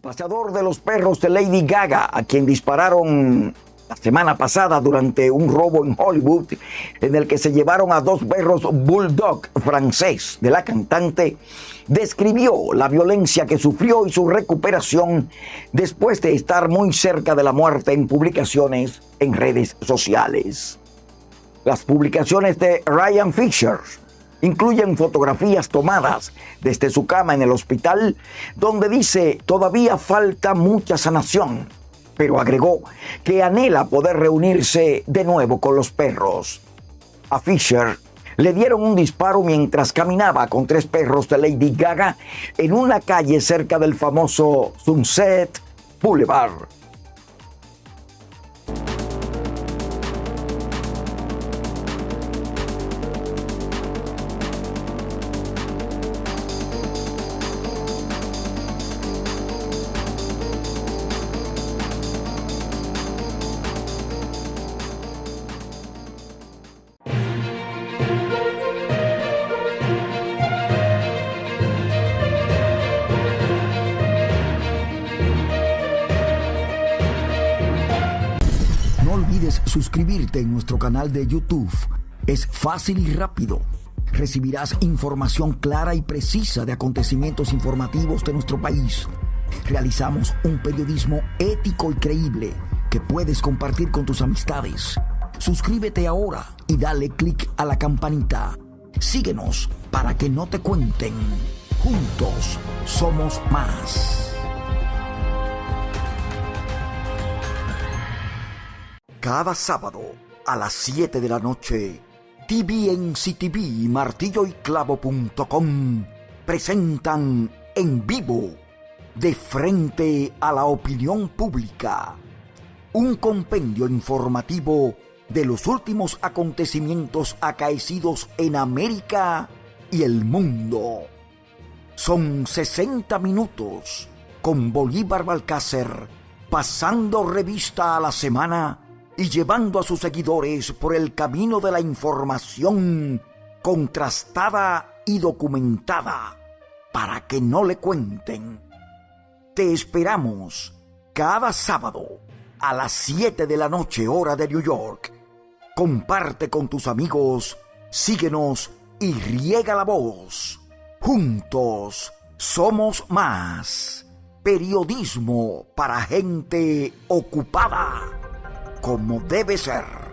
paseador de los perros de Lady Gaga, a quien dispararon la semana pasada durante un robo en Hollywood, en el que se llevaron a dos perros bulldog francés de la cantante, describió la violencia que sufrió y su recuperación después de estar muy cerca de la muerte en publicaciones en redes sociales. Las publicaciones de Ryan Fisher incluyen fotografías tomadas desde su cama en el hospital, donde dice todavía falta mucha sanación, pero agregó que anhela poder reunirse de nuevo con los perros. A Fisher le dieron un disparo mientras caminaba con tres perros de Lady Gaga en una calle cerca del famoso Sunset Boulevard. Suscribirte en nuestro canal de YouTube. Es fácil y rápido. Recibirás información clara y precisa de acontecimientos informativos de nuestro país. Realizamos un periodismo ético y creíble que puedes compartir con tus amistades. Suscríbete ahora y dale click a la campanita. Síguenos para que no te cuenten. Juntos somos más. Cada sábado a las 7 de la noche, TVNCTV y martilloyclavo.com presentan en vivo, de frente a la opinión pública, un compendio informativo de los últimos acontecimientos acaecidos en América y el mundo. Son 60 minutos con Bolívar Balcácer pasando revista a la semana y llevando a sus seguidores por el camino de la información contrastada y documentada para que no le cuenten. Te esperamos cada sábado a las 7 de la noche hora de New York. Comparte con tus amigos, síguenos y riega la voz. Juntos somos más. Periodismo para gente ocupada como debe ser.